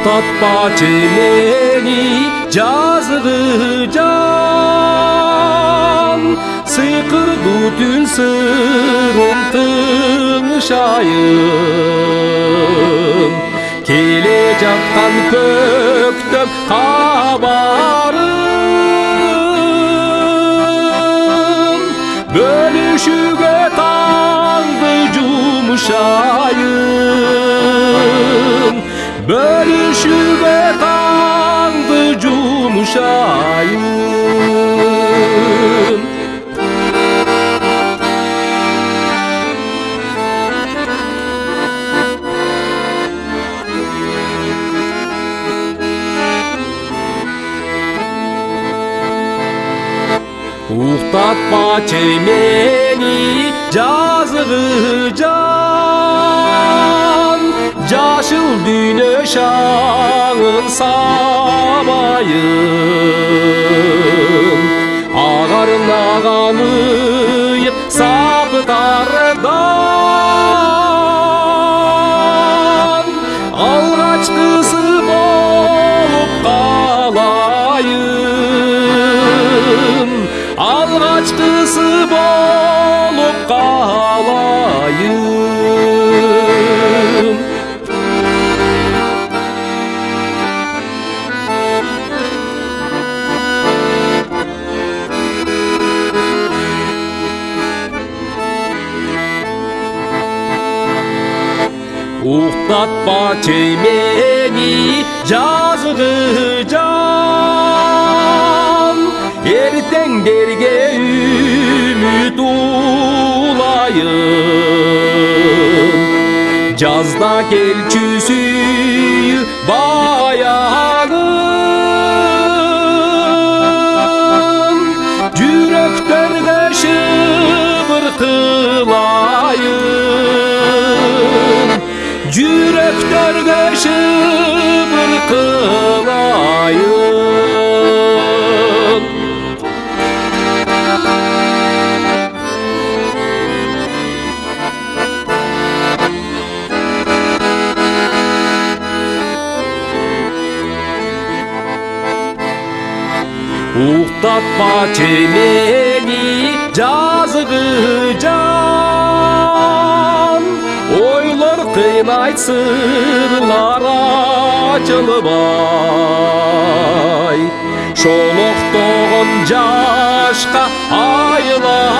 Uğtatpaçı meni cazgı can. Sıkırdı tün sırıntın şayım Kele jaktan köktüm kabarım Bölüşüge tandı cumuşayım Bölüşüge cumuşayım Uğtatma çemeni cazgı can. Caşıl düne şağın sabayım quedó Uğtatma çeymeni cazgı can. Erten derge ümit ulayım. Cazda gel çüsüyü bayanım Yüreklerge şıbır kılayım Uğtatma çemeni cazgı can қандай сырлар ашылып ай жашқа айла